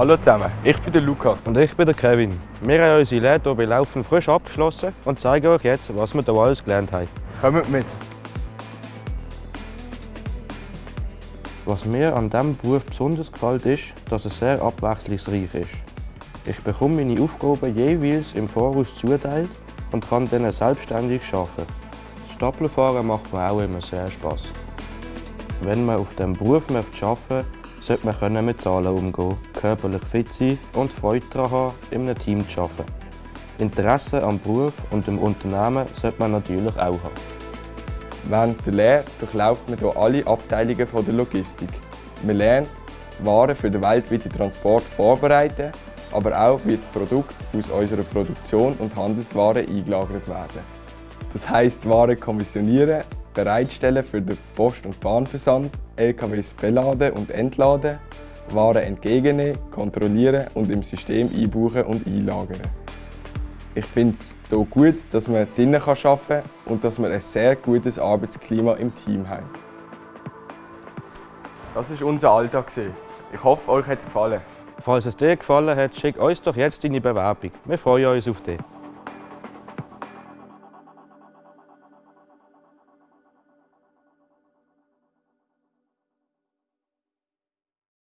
Hallo zusammen, ich bin der Lukas. Und ich bin der Kevin. Wir haben unsere Lehre hier bei Laufen frisch abgeschlossen und zeigen euch jetzt, was wir hier alles gelernt haben. Kommt mit! Was mir an diesem Beruf besonders gefällt, ist, dass er sehr abwechslungsreich ist. Ich bekomme meine Aufgaben jeweils im Voraus zuteilt und kann dann selbstständig arbeiten. Das Staplerfahren macht mir auch immer sehr Spaß. Wenn man auf diesem Beruf arbeiten möchte, sollte man mit Zahlen umgehen, körperlich fit sein und Freude daran haben, in einem Team zu arbeiten. Interesse am Beruf und am Unternehmen sollte man natürlich auch haben. Während der Lehre durchläuft man hier alle Abteilungen der Logistik. Wir lernen, Waren für den weltweiten Transport vorbereiten, aber auch wie Produkte aus unserer Produktion und Handelswaren eingelagert werden. Das heisst, Waren kommissionieren, bereitstellen für den Post- und Bahnversand, LKWs beladen und entladen, Waren entgegennehmen, kontrollieren und im System einbuchen und einlagern. Ich finde es hier gut, dass man drinnen arbeiten kann und dass wir ein sehr gutes Arbeitsklima im Team haben. Das war unser Alltag. Ich hoffe, euch hat es gefallen. Falls es dir gefallen hat, schick uns doch jetzt deine Bewerbung. Wir freuen uns auf dich.